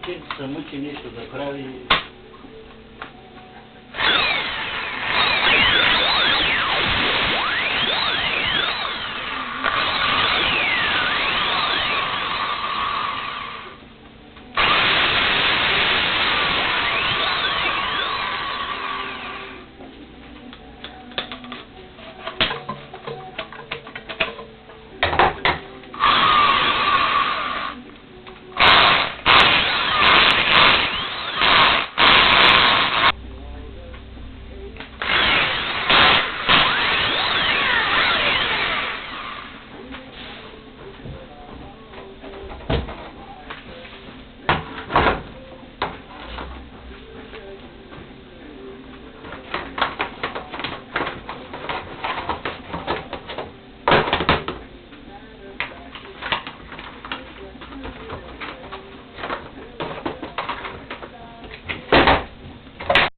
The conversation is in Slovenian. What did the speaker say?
potem se mučim nešto, da pravi